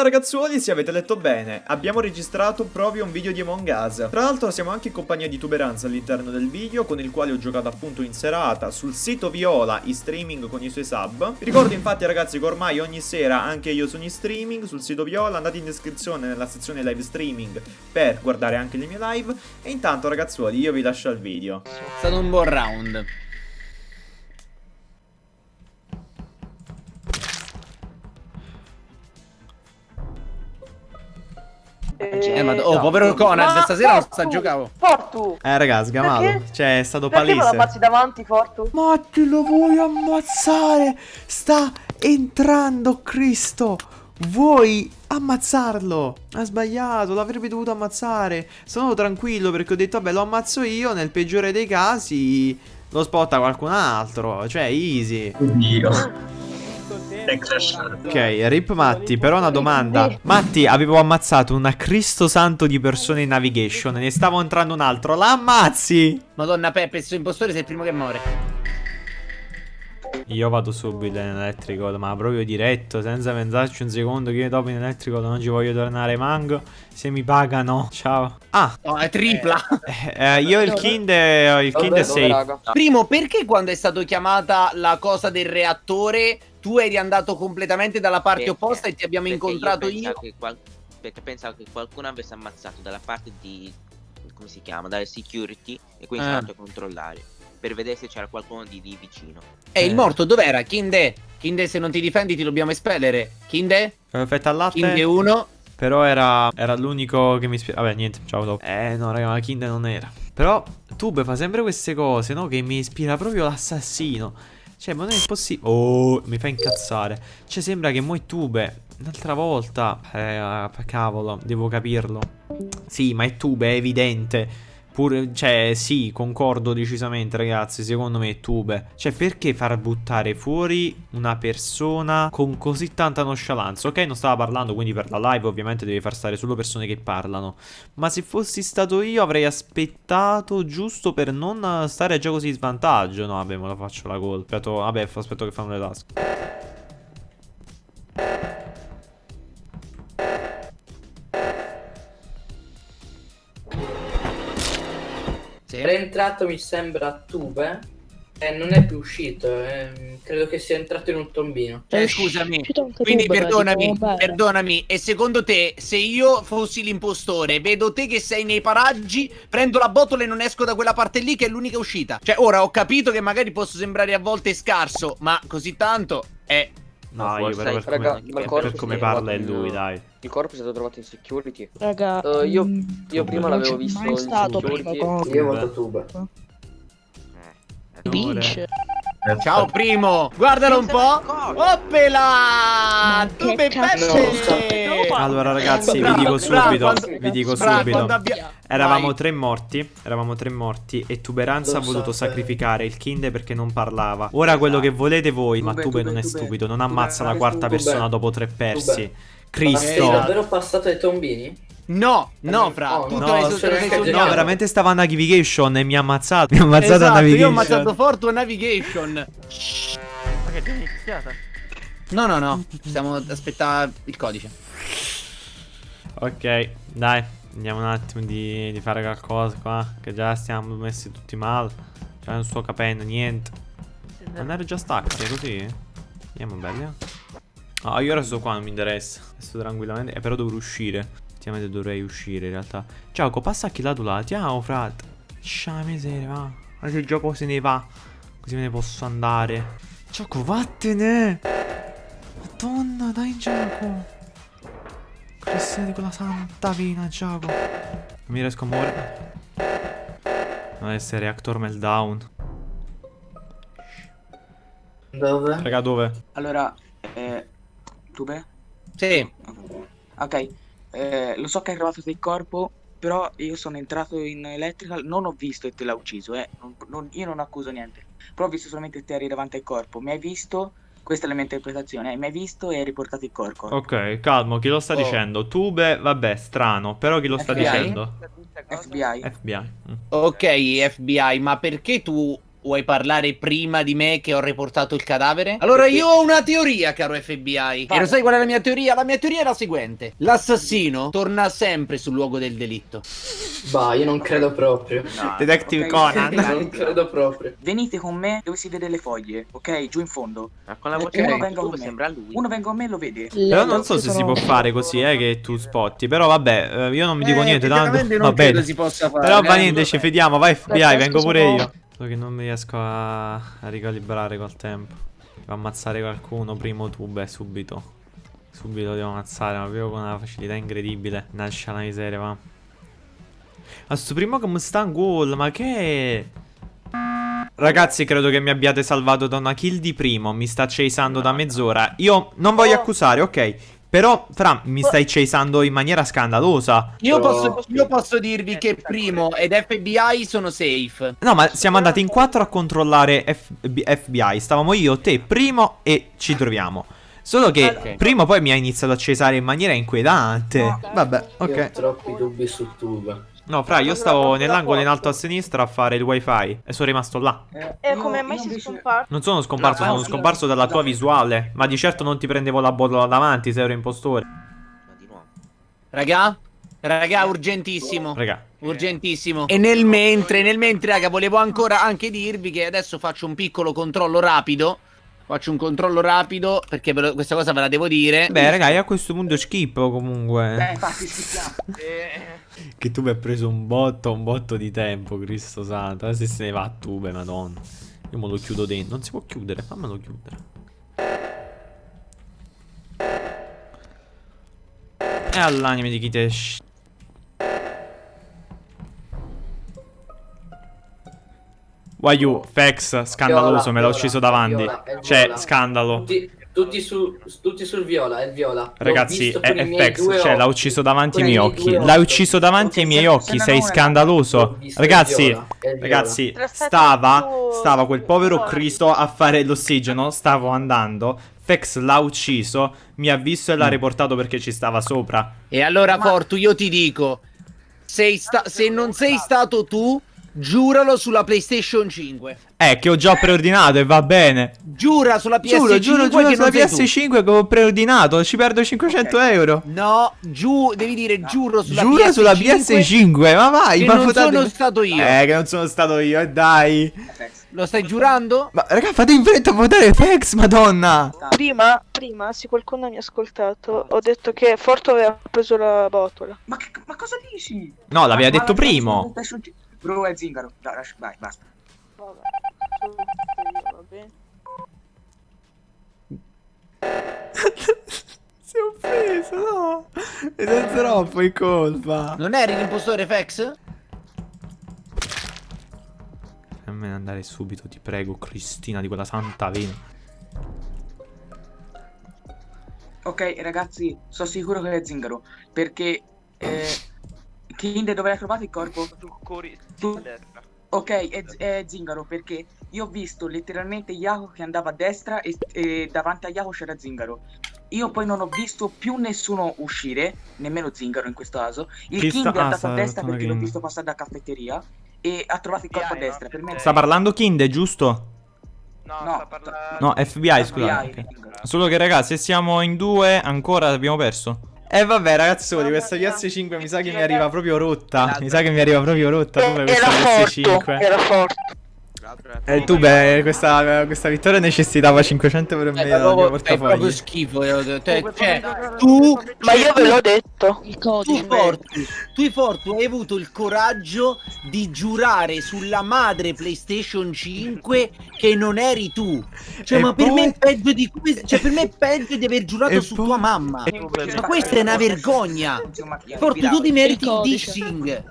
bella ragazzuoli, se avete letto bene, abbiamo registrato proprio un video di Among Us. Tra l'altro siamo anche in compagnia di Tuberanza all'interno del video, con il quale ho giocato appunto in serata sul sito Viola, in streaming con i suoi sub. Vi ricordo infatti ragazzi che ormai ogni sera anche io sono in streaming sul sito Viola, andate in descrizione nella sezione live streaming per guardare anche le mie live. E intanto ragazzuoli io vi lascio al video. È stato un buon round. Eh, ma oh, povero Conan, stasera non sta giocando. Fortu! Eh raga, sgamato. Perché? Cioè è stato Perché lo palese. ammazzi davanti, Fortu? Matti lo vuoi ammazzare? Sta entrando Cristo. Vuoi ammazzarlo? Ha sbagliato, l'avrebbe dovuto ammazzare. Sono tranquillo perché ho detto, vabbè, lo ammazzo io. Nel peggiore dei casi lo spotta qualcun altro. Cioè, easy. Oddio. Ok, rip Matti, però una domanda. Matti, avevo ammazzato una Cristo santo di persone in navigation. Ne stavo entrando un altro. La ammazzi? Madonna Peppe, il suo impostore sei il primo che muore. Io vado subito in electrical, ma proprio diretto, senza pensarci un secondo che io dopo in electrical non ci voglio tornare manco. Se mi pagano. Ciao. Ah, No, è tripla. eh, eh, io il kind è, il kind è safe. Primo, perché quando è stato chiamata la cosa del reattore, tu eri andato completamente dalla parte Perché? opposta e ti abbiamo Perché incontrato io. io? qual- Perché pensavo che qualcuno avesse ammazzato dalla parte di. come si chiama? Dalle security e quindi Ah. sono andato a controllare. Per vedere se c'era qualcuno di lì vicino. E il morto dov'era? Kinde? Kinde, se non ti difendi ti dobbiamo espellere. Kinde? Perfetto al latte. Kinde 1. Però era, era l'unico che mi ispira. Vabbè, niente, ciao dopo. Eh, no, raga, ma Kind non era. Però Tube fa sempre queste cose, no? Che mi ispira proprio l'assassino. Cioè, ma non è possibile. Oh, mi fa incazzare. Cioè, sembra che mo' è Tube. Un'altra volta. Eh, cavolo, devo capirlo. Sì, ma è Tube, è evidente. Pure, cioè, sì, concordo decisamente, ragazzi. Secondo me è Tube. Cioè, perché far buttare fuori una persona con così tanta nonchalance? Ok, non stava parlando, quindi per la live ovviamente devi far stare solo persone che parlano. Ma se fossi stato io avrei aspettato giusto per non stare già così in svantaggio. No, vabbè, me la faccio la gol. Aspetto, vabbè, aspetto che fanno le tasche. Entrato mi sembra a Tube e non è più uscito, ehm, credo che sia entrato in un tombino. Cioè, È scusami. Quindi tu, beh, perdonami, perdonami. E secondo te, se io fossi l'impostore, vedo te che sei nei paraggi, prendo la botola e non esco da quella parte lì che è l'unica uscita. Cioè, ora ho capito che magari posso sembrare a volte scarso, ma così tanto è... No, io però per Raga, come, per corpo come si è parla è trovato in- lui, dai. Il corpo è stato trovato in security. Raga, Eh, io- mm, io prima l'avevo visto in stato security. prima. Io voto Tube. Eh, Vince. Ciao primo, guardalo un po'. Oppela! Tu pesce! Allora ragazzi, vi dico subito, vi dico subito. Eravamo tre morti, eravamo tre morti e Tuberanza ha voluto sacrificare il Kinde perché non parlava. Ora quello che volete voi, ma Tube, non è stupido, non ammazza la quarta persona dopo tre persi. Ma sei Cristo. davvero passato ai tombini? No, no, fra, No, tu no, te l'hai no, veramente stava a Navigation e mi ha ammazzato. Mi ha ammazzato a Esatto, io ho Navigation. ammazzato Fortu a Navigation. Ma che ti è iniziata? No, no, no, stiamo aspettando il codice. Ok, dai, andiamo un attimo di, di fare qualcosa qua. Che già stiamo messi tutti male. Cioè, non sto capendo niente. Non ero già stacchi, è così? Andiamo belli. Ah, io ora sto qua, non mi interessa. Sto tranquillamente. Eh, però dovrò uscire. Effettivamente dovrei uscire in realtà. Ciao, passa chi là tu là. Ciao, frat. Scia miseria, va. Ma se il gioco se ne va. Così me ne posso andare. Gioco, vattene. Madonna, dai gioco. Cristiano di quella santa vina, gioco. Non mi riesco a muovere. Non essere reactor meltdown. Dove? Raga, dove? Allora, eh, Tube? Sì, Ok, eh, lo so che è arrivato del corpo, però io sono entrato in electrical, non ho visto e te l'ha ucciso, eh. non- non- io non accuso niente, però ho visto solamente te eri davanti al corpo, mi hai visto, questa è la mia interpretazione, eh, mi hai visto e hai riportato il corpo. Ok, calmo, chi lo sta Oh. dicendo? Tube, vabbè, strano. Però chi lo sta FBI? dicendo? FBI. FBI. Mm. ok FBI, ma perché tu vuoi parlare prima di me che ho riportato il cadavere? Allora io ho una teoria, caro FBI. E lo sai qual è la mia teoria? La mia teoria è la seguente. L'assassino torna sempre sul luogo del delitto. Bah, io non credo proprio. No, Detective ok, Conan. Non credo proprio. Venite con me dove si vede le foglie, ok? Giù in fondo. ma con la Eh, voce uno del venga con me. sembra lui. Uno venga con me e lo vede. Però non so se si può fare così, eh, che tu spotti. Però vabbè, eh, io non mi dico Eh, niente, tanto va non credo bene. si possa fare. Però va eh. niente, ci fidiamo, vai FBI, vengo pure io. So che non mi riesco a, a ricalibrare col tempo. Devo ammazzare qualcuno, primo tube, subito. Subito devo ammazzare, ma proprio con una facilità incredibile. Nasce la miseria, va. Ma sto primo come sta un gol, ma che... Ragazzi, credo che mi abbiate salvato da una kill di primo. Mi sta chasando da mezz'ora. Io non voglio accusare, ok. Però, Fra, mi stai chasando in maniera scandalosa. Io posso, io posso dirvi che Primo ed FBI sono safe. No, ma siamo andati in quattro a controllare FB FBI. Stavamo io, te, primo e ci troviamo. Solo che Ok. primo poi mi ha iniziato a cesare in maniera inquietante. Vabbè, Io ho ok. troppi dubbi su Tuba. No, Fra, io stavo nell'angolo in alto a sinistra a fare il wifi e sono rimasto là. Eh, E come mai sei scomparso? Non sono scomparso, No, sono no, scomparso dalla tua visuale. Ma di certo non ti prendevo la botola davanti se ero impostore. Ma di nuovo. Raga? Raga, urgentissimo. Raga. Urgentissimo. E nel mentre, nel mentre, raga, volevo ancora anche dirvi che adesso faccio un piccolo controllo rapido. Faccio un controllo rapido perché lo- questa cosa ve la devo dire. Beh, raga, io a questo punto schippo comunque. Eh, infatti. Che tu mi hai preso un botto, un botto di tempo, Cristo santo. Adesso se ne va a tube, madonna. Io me lo chiudo dentro. Non si può chiudere, fammelo chiudere. E all'anime di Kitesh. Wayu, Fex, scandaloso, me l'ha Viola, ucciso viola, davanti. viola, Cioè, viola. scandalo. Tutti, tutti, su, tutti sul viola, è il viola. Ragazzi, è, è Fex, cioè l'ha ucciso davanti ai miei occhi. L'ha ucciso davanti ai miei occhi, sei scandaloso. Ragazzi, viola, viola. ragazzi, stava, stava quel povero Cristo a fare l'ossigeno, stavo andando. Fex l'ha ucciso, mi ha visto e l'ha riportato perché ci stava sopra. E allora, Fortu, io ti dico: sei sta- se non sei stato tu, giuralo sulla PlayStation 5. Eh, che ho già preordinato e va bene. Giura sulla PS5 Giuro, giuro, giuro che sulla non sei tu. PS5 che ho preordinato, ci perdo 500 euro. No, giù, devi dire giuro sulla Giura PS5. sulla PS5, ma vai, che ma non sono stato io. Eh, che non sono stato io, eh, dai. Lo stai giurando? Ma raga, fate in fretta a votare Fex, madonna. Prima, prima, se qualcuno mi ha ascoltato, ho detto che Forto aveva preso la botola. Ma, che- ma cosa dici? No, l'aveva detto primo. Bro, è zingaro. Dai, lascia- vai, basta. Vabbè, sono io, va bene. Si è offeso, no. Ed è troppo in colpa. Non eri l'impostore Fex? Fammene andare subito, ti prego, Cristina, di quella santa vena. Ok, ragazzi, sono sicuro che è zingaro. Perché. Eh, Kinde, dove l'hai trovato il corpo? Tu- a destra. Ok, è, è zingaro perché io ho visto letteralmente Yako che andava a destra e, e davanti a Yako c'era zingaro. Io poi non ho visto più nessuno uscire, nemmeno zingaro in questo caso. Il Chi King sta- è ah, andato sta a destra perché l'ho visto passare da caffetteria e ha trovato il corpo a destra. Per me? Sta parlando Kinde, giusto? No, No, sta parlando... No, FBI, scusate. FBI, ok. zingaro. Solo che ragazzi, se siamo in due, ancora abbiamo perso. Eh vabbè ragazzi, solo di questa PS5 mi sa che mi arriva proprio rotta. Mi sa che mi arriva proprio rotta. Era questa Forto, PS5. era Forto. E Eh, tu, beh, questa, questa vittoria necessitava 500 euro in meno dal mio proprio, fai proprio portafoglio. schifo. io- te- cioè, tu, Ma io ve l'ho detto. Il tu codice. Fortu, tu Fortu hai avuto il coraggio di giurare sulla madre PlayStation 5 che non eri tu. Cioè, E ma per poi- me è peggio di questo. Cioè, per me è peggio di aver giurato E su poi- tua mamma. e- Ma questa è una vergogna. Fortu, tu ti meriti il dissing.